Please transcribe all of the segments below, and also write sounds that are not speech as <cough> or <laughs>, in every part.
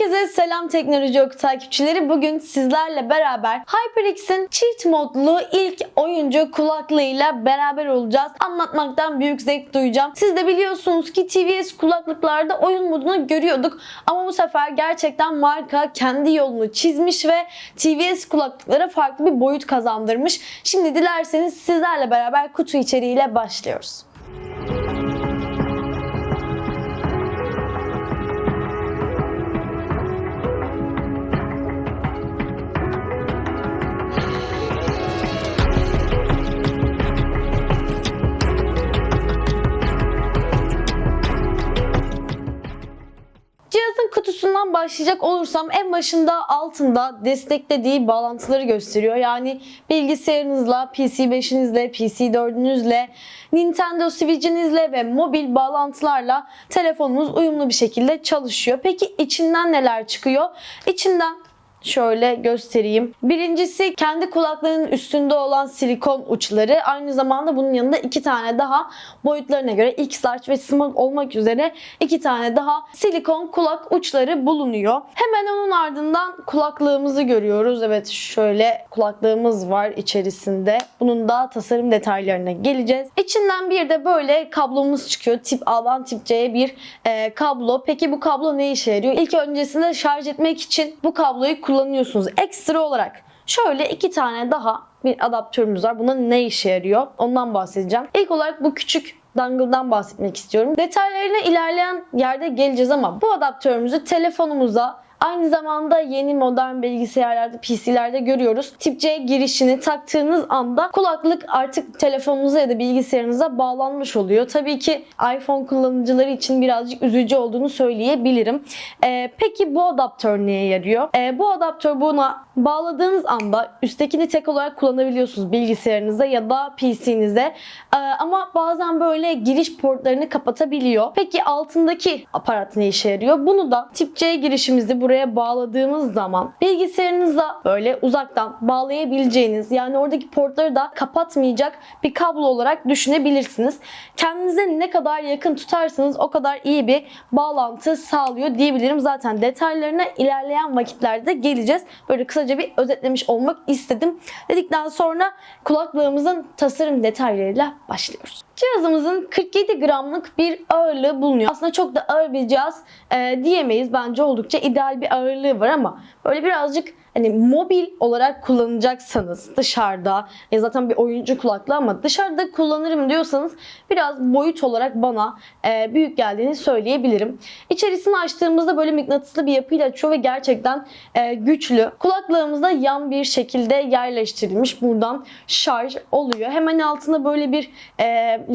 Herkese selam teknoloji oku takipçileri. Bugün sizlerle beraber HyperX'in çift modlu ilk oyuncu kulaklığıyla beraber olacağız. Anlatmaktan büyük zevk duyacağım. Siz de biliyorsunuz ki TVS kulaklıklarda oyun modunu görüyorduk. Ama bu sefer gerçekten marka kendi yolunu çizmiş ve TVS kulaklıklara farklı bir boyut kazandırmış. Şimdi dilerseniz sizlerle beraber kutu içeriğiyle başlıyoruz. Başlayacak olursam en başında altında desteklediği bağlantıları gösteriyor. Yani bilgisayarınızla, PC5'inizle, PC4'ünüzle, Nintendo Switch'inizle ve mobil bağlantılarla telefonunuz uyumlu bir şekilde çalışıyor. Peki içinden neler çıkıyor? İçinden Şöyle göstereyim. Birincisi kendi kulaklarının üstünde olan silikon uçları. Aynı zamanda bunun yanında iki tane daha boyutlarına göre X large ve small olmak üzere iki tane daha silikon kulak uçları bulunuyor. Hemen onun ardından kulaklığımızı görüyoruz. Evet şöyle kulaklığımız var içerisinde. Bunun da tasarım detaylarına geleceğiz. İçinden bir de böyle kablomuz çıkıyor. Tip A'dan tip C'ye bir e, kablo. Peki bu kablo ne işe yarıyor? İlk öncesinde şarj etmek için bu kabloyu kullanıyorsunuz. Ekstra olarak şöyle iki tane daha bir adaptörümüz var. Buna ne işe yarıyor? Ondan bahsedeceğim. İlk olarak bu küçük dongle'dan bahsetmek istiyorum. Detaylarına ilerleyen yerde geleceğiz ama bu adaptörümüzü telefonumuza Aynı zamanda yeni modern bilgisayarlarda, PC'lerde görüyoruz. Tip C girişini taktığınız anda kulaklık artık telefonunuza ya da bilgisayarınıza bağlanmış oluyor. Tabii ki iPhone kullanıcıları için birazcık üzücü olduğunu söyleyebilirim. Ee, peki bu adaptör neye yarıyor? Ee, bu adaptör buna bağladığınız anda üsttekini tek olarak kullanabiliyorsunuz bilgisayarınıza ya da PC'nize. Ee, ama bazen böyle giriş portlarını kapatabiliyor. Peki altındaki aparat ne işe yarıyor? Bunu da tip C girişimizi buraya bağladığımız zaman bilgisayarınıza böyle uzaktan bağlayabileceğiniz yani oradaki portları da kapatmayacak bir kablo olarak düşünebilirsiniz. Kendinize ne kadar yakın tutarsanız o kadar iyi bir bağlantı sağlıyor diyebilirim. Zaten detaylarına ilerleyen vakitlerde geleceğiz. Böyle kısaca bir özetlemiş olmak istedim. Dedikten sonra kulaklığımızın tasarım detaylarıyla başlıyoruz. Cihazımızın 47 gramlık bir ağırlığı bulunuyor. Aslında çok da ağır bir cihaz e, diyemeyiz. Bence oldukça ideal bir ağırlığı var ama böyle birazcık hani mobil olarak kullanacaksanız dışarıda ya zaten bir oyuncu kulaklığı ama dışarıda kullanırım diyorsanız biraz boyut olarak bana e, büyük geldiğini söyleyebilirim. İçerisini açtığımızda böyle mıknatıslı bir yapıyla açıyor ve gerçekten e, güçlü. Kulaklığımızda yan bir şekilde yerleştirilmiş. Buradan şarj oluyor. Hemen altında böyle bir e,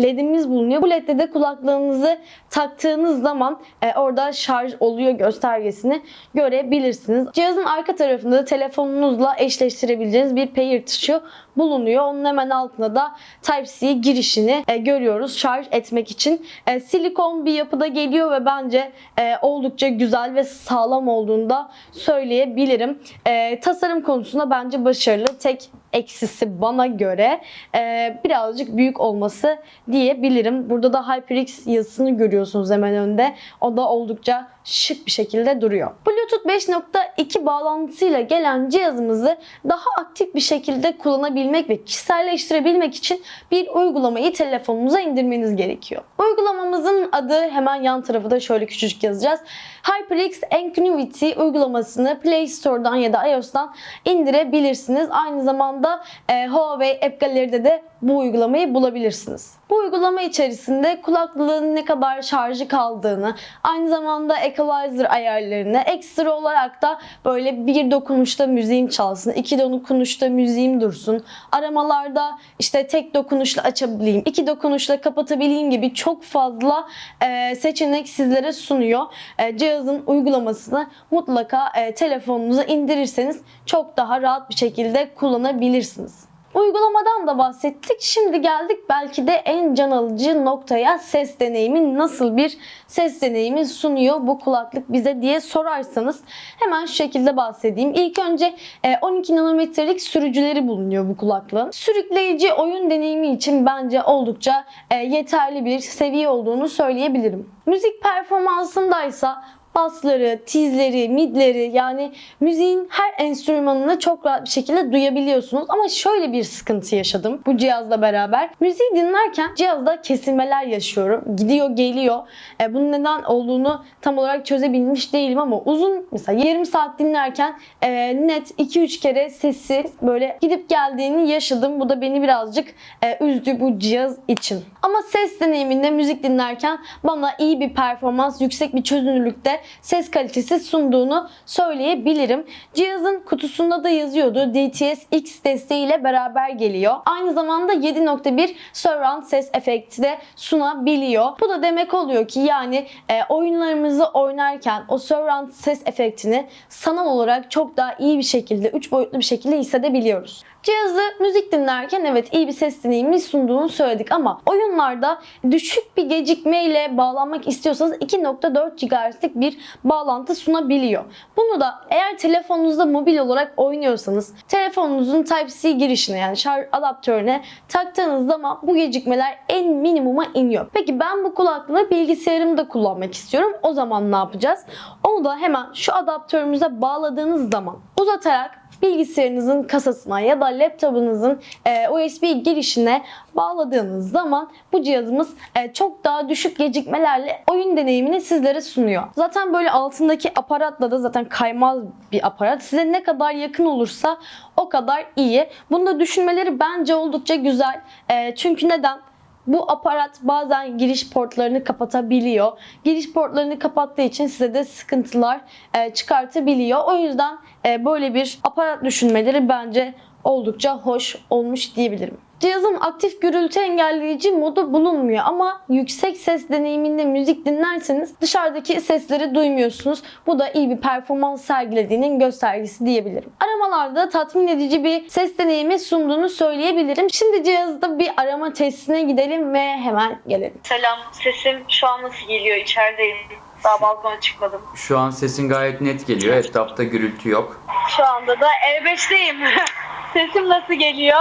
ledimiz bulunuyor. Bu ledde de kulaklığınızı taktığınız zaman e, orada şarj oluyor göstergesini görebilirsiniz. Cihazın arka tarafında da telefonunuzla eşleştirebileceğiniz bir pair tuşu bulunuyor. Onun hemen altında da Type-C girişini e, görüyoruz şarj etmek için. E, silikon bir yapıda geliyor ve bence e, oldukça güzel ve sağlam olduğunu da söyleyebilirim. E, tasarım konusunda bence başarılı. Tek eksisi bana göre e, birazcık büyük olması diyebilirim. Burada da HyperX yazısını görüyorsunuz hemen önde. O da oldukça şık bir şekilde duruyor. Bluetooth 5.2 bağlantısıyla gelen cihazımızı daha aktif bir şekilde kullanabilmek ve kişiselleştirebilmek için bir uygulamayı telefonunuza indirmeniz gerekiyor. Uygulamamızın adı hemen yan tarafı da şöyle küçücük yazacağız. HyperX Anonymity uygulamasını Play Store'dan ya da iOS'tan indirebilirsiniz. Aynı zamanda e, Huawei App Gallery'de de bu uygulamayı bulabilirsiniz. Bu uygulama içerisinde kulaklığın ne kadar şarjı kaldığını, aynı zamanda equalizer ayarlarını, ekstra olarak da böyle bir dokunuşta müziğim çalsın, iki dokunuşta müziğim dursun, aramalarda işte tek dokunuşla açabileyim, iki dokunuşla kapatabileyim gibi çok fazla e, seçenek sizlere sunuyor. E, cihazın uygulamasını mutlaka e, telefonunuza indirirseniz çok daha rahat bir şekilde kullanabilirsiniz. Uygulamadan da bahsettik. Şimdi geldik belki de en can alıcı noktaya ses deneyimi nasıl bir ses deneyimi sunuyor bu kulaklık bize diye sorarsanız hemen şu şekilde bahsedeyim. İlk önce 12 nanometrelik sürücüleri bulunuyor bu kulaklığın. Sürükleyici oyun deneyimi için bence oldukça yeterli bir seviye olduğunu söyleyebilirim. Müzik performansındaysa Basları, tizleri, midleri yani müziğin her enstrümanını çok rahat bir şekilde duyabiliyorsunuz. Ama şöyle bir sıkıntı yaşadım bu cihazla beraber. Müziği dinlerken cihazda kesilmeler yaşıyorum. Gidiyor geliyor. E, bunun neden olduğunu tam olarak çözebilmiş değilim ama uzun mesela 20 saat dinlerken e, net 2-3 kere sesi böyle gidip geldiğini yaşadım. Bu da beni birazcık e, üzdü bu cihaz için. Ama ses deneyiminde müzik dinlerken bana iyi bir performans, yüksek bir çözünürlükte ses kalitesi sunduğunu söyleyebilirim. Cihazın kutusunda da yazıyordu. DTS X desteğiyle beraber geliyor. Aynı zamanda 7.1 surround ses efekti de sunabiliyor. Bu da demek oluyor ki yani e, oyunlarımızı oynarken o surround ses efektini sanal olarak çok daha iyi bir şekilde, 3 boyutlu bir şekilde hissedebiliyoruz. Cihazı müzik dinlerken evet iyi bir ses deneyimi sunduğunu söyledik ama oyunlarda düşük bir gecikmeyle bağlanmak istiyorsanız 2.4 GHz'lik bir bağlantı sunabiliyor. Bunu da eğer telefonunuzda mobil olarak oynuyorsanız telefonunuzun Type-C girişine yani şarj adaptörüne taktığınız zaman bu gecikmeler en minimuma iniyor. Peki ben bu kulaklığı bilgisayarımda kullanmak istiyorum. O zaman ne yapacağız? Onu da hemen şu adaptörümüze bağladığınız zaman uzatarak bilgisayarınızın kasasına ya da laptopunuzun e, USB girişine bağladığınız zaman bu cihazımız e, çok daha düşük gecikmelerle oyun deneyimini sizlere sunuyor. Zaten böyle altındaki aparatla da zaten kaymaz bir aparat. Size ne kadar yakın olursa o kadar iyi. Bunu da düşünmeleri bence oldukça güzel. E, çünkü neden? Bu aparat bazen giriş portlarını kapatabiliyor. Giriş portlarını kapattığı için size de sıkıntılar e, çıkartabiliyor. O yüzden e, böyle bir aparat düşünmeleri bence oldukça hoş olmuş diyebilirim. Cihazın aktif gürültü engelleyici modu bulunmuyor ama yüksek ses deneyiminde müzik dinlerseniz dışarıdaki sesleri duymuyorsunuz. Bu da iyi bir performans sergilediğinin göstergesi diyebilirim. Aramalarda tatmin edici bir ses deneyimi sunduğunu söyleyebilirim. Şimdi cihazda bir arama testine gidelim ve hemen gelelim. Selam, sesim şu an nasıl geliyor? İçerideyim. Daha balkona çıkmadım. Şu an sesin gayet net geliyor. Etrafta gürültü yok. Şu anda da E5'teyim. <laughs> sesim nasıl geliyor?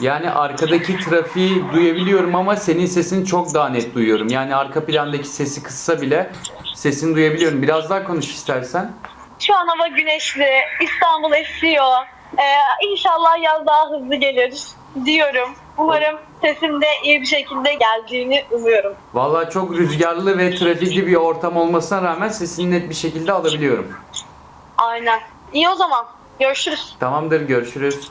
Yani arkadaki trafiği duyabiliyorum ama senin sesini çok daha net duyuyorum. Yani arka plandaki sesi kıssa bile sesini duyabiliyorum. Biraz daha konuş istersen. Şu an hava güneşli, İstanbul esiyor. Ee, inşallah yaz daha hızlı gelir diyorum. Umarım sesim de iyi bir şekilde geldiğini umuyorum. Vallahi çok rüzgarlı ve trafikli bir ortam olmasına rağmen sesini net bir şekilde alabiliyorum. Aynen. İyi o zaman. Görüşürüz. Tamamdır görüşürüz.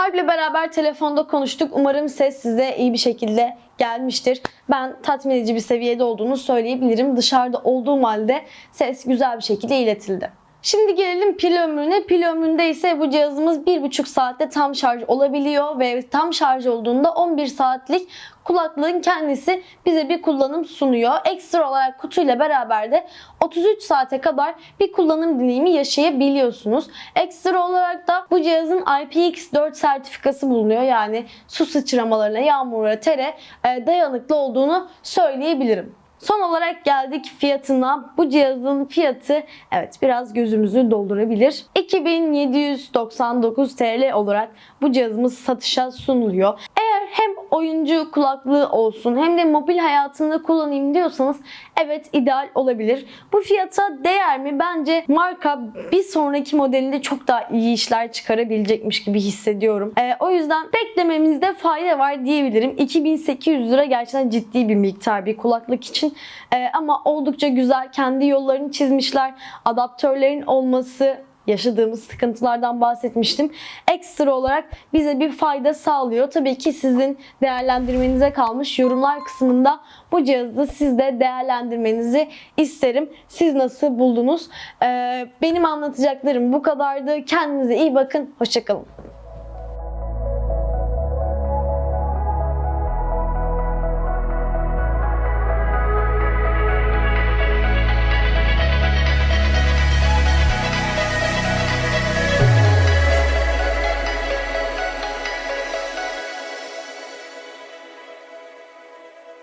Alp'le beraber telefonda konuştuk. Umarım ses size iyi bir şekilde gelmiştir. Ben tatmin edici bir seviyede olduğunu söyleyebilirim. Dışarıda olduğum halde ses güzel bir şekilde iletildi. Şimdi gelelim pil ömrüne. Pil ömründe ise bu cihazımız 1,5 saatte tam şarj olabiliyor ve tam şarj olduğunda 11 saatlik kulaklığın kendisi bize bir kullanım sunuyor. Ekstra olarak kutuyla beraber de 33 saate kadar bir kullanım deneyimi yaşayabiliyorsunuz. Ekstra olarak da bu cihazın IPX4 sertifikası bulunuyor. Yani su sıçramalarına, yağmura, tere e, dayanıklı olduğunu söyleyebilirim. Son olarak geldik fiyatına. Bu cihazın fiyatı evet biraz gözümüzü doldurabilir. 2799 TL olarak bu cihazımız satışa sunuluyor. Eğer hem oyuncu kulaklığı olsun hem de mobil hayatımda kullanayım diyorsanız evet ideal olabilir. Bu fiyata değer mi? Bence marka bir sonraki modelinde çok daha iyi işler çıkarabilecekmiş gibi hissediyorum. Ee, o yüzden beklememizde fayda var diyebilirim. 2800 lira gerçekten ciddi bir miktar bir kulaklık için. Ee, ama oldukça güzel. Kendi yollarını çizmişler. Adaptörlerin olması yaşadığımız sıkıntılardan bahsetmiştim. Ekstra olarak bize bir fayda sağlıyor. Tabii ki sizin değerlendirmenize kalmış. Yorumlar kısmında bu cihazı siz de değerlendirmenizi isterim. Siz nasıl buldunuz? Ee, benim anlatacaklarım bu kadardı. Kendinize iyi bakın. Hoşçakalın.